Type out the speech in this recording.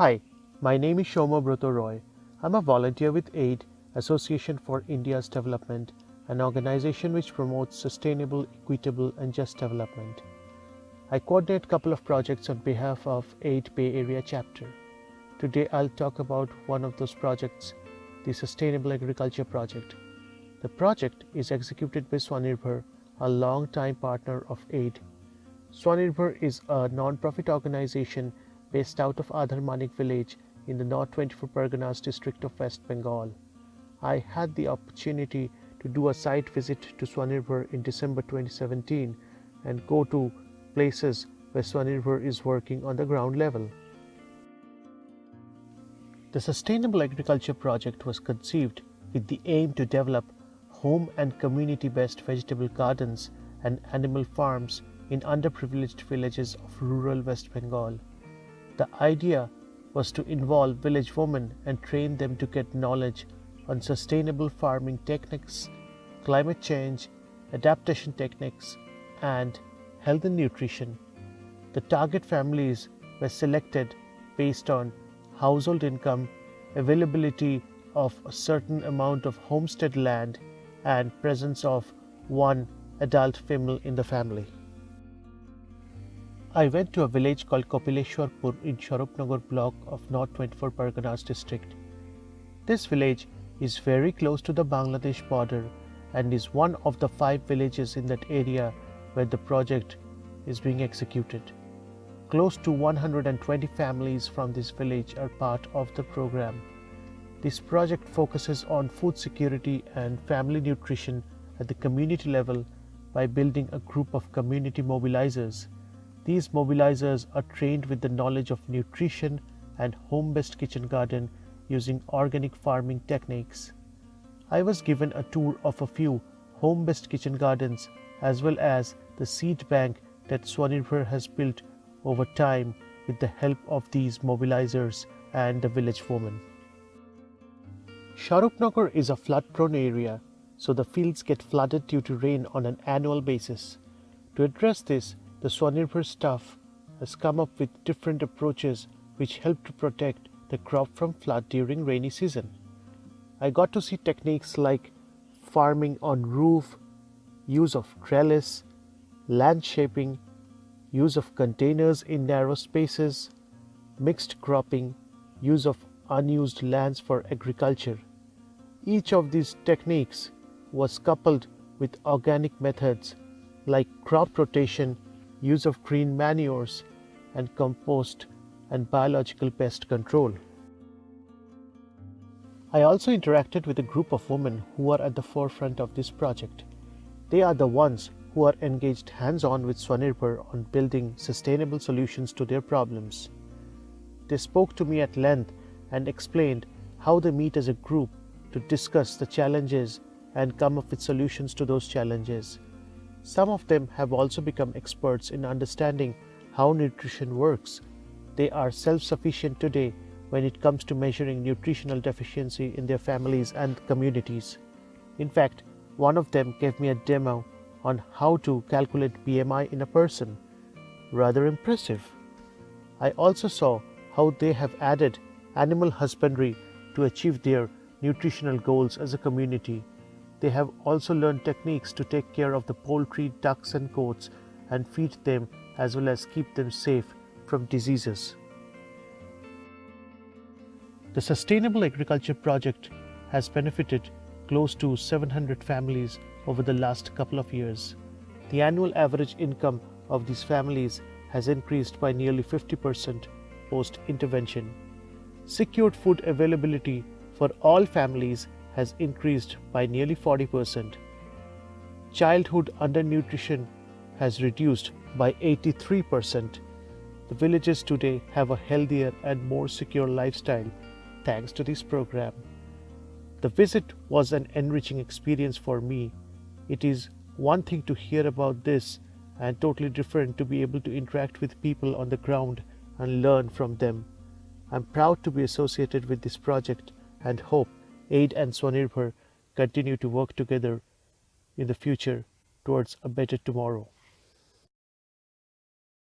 Hi, my name is Shoma Broto Roy. I'm a volunteer with AID, Association for India's Development, an organization which promotes sustainable, equitable, and just development. I coordinate a couple of projects on behalf of AID Bay Area chapter. Today I'll talk about one of those projects, the Sustainable Agriculture Project. The project is executed by Swanirbhar, a long-time partner of AID. Swanirbhar is a non-profit organization based out of Adhar Manik village in the North 24 Parganas district of West Bengal. I had the opportunity to do a site visit to Swanirbhar in December 2017 and go to places where Swanirbhar is working on the ground level. The Sustainable Agriculture Project was conceived with the aim to develop home and community-based vegetable gardens and animal farms in underprivileged villages of rural West Bengal. The idea was to involve village women and train them to get knowledge on sustainable farming techniques, climate change, adaptation techniques, and health and nutrition. The target families were selected based on household income, availability of a certain amount of homestead land, and presence of one adult female in the family. I went to a village called Kopileshwarpur in Swarupnagar block of North 24 Parganas district. This village is very close to the Bangladesh border and is one of the five villages in that area where the project is being executed. Close to 120 families from this village are part of the program. This project focuses on food security and family nutrition at the community level by building a group of community mobilizers these mobilizers are trained with the knowledge of nutrition and home-based kitchen garden using organic farming techniques. I was given a tour of a few home-based kitchen gardens as well as the seed bank that Swanirbhar has built over time with the help of these mobilizers and the village women. Swarupnagar is a flood-prone area, so the fields get flooded due to rain on an annual basis. To address this, the Swanirbhar staff has come up with different approaches which help to protect the crop from flood during rainy season. I got to see techniques like farming on roof, use of trellis, land shaping, use of containers in narrow spaces, mixed cropping, use of unused lands for agriculture. Each of these techniques was coupled with organic methods like crop rotation use of green manures and compost and biological pest control. I also interacted with a group of women who are at the forefront of this project. They are the ones who are engaged hands-on with Swanirbhar on building sustainable solutions to their problems. They spoke to me at length and explained how they meet as a group to discuss the challenges and come up with solutions to those challenges. Some of them have also become experts in understanding how nutrition works. They are self-sufficient today when it comes to measuring nutritional deficiency in their families and communities. In fact, one of them gave me a demo on how to calculate BMI in a person. Rather impressive. I also saw how they have added animal husbandry to achieve their nutritional goals as a community they have also learned techniques to take care of the poultry, ducks and goats and feed them as well as keep them safe from diseases. The Sustainable Agriculture Project has benefited close to 700 families over the last couple of years. The annual average income of these families has increased by nearly 50% post-intervention. Secured food availability for all families has increased by nearly 40%. Childhood undernutrition has reduced by 83%. The villages today have a healthier and more secure lifestyle thanks to this program. The visit was an enriching experience for me. It is one thing to hear about this and totally different to be able to interact with people on the ground and learn from them. I'm proud to be associated with this project and hope AID and Swanirbhar continue to work together in the future towards a better tomorrow.